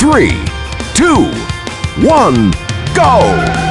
three, two, one, go!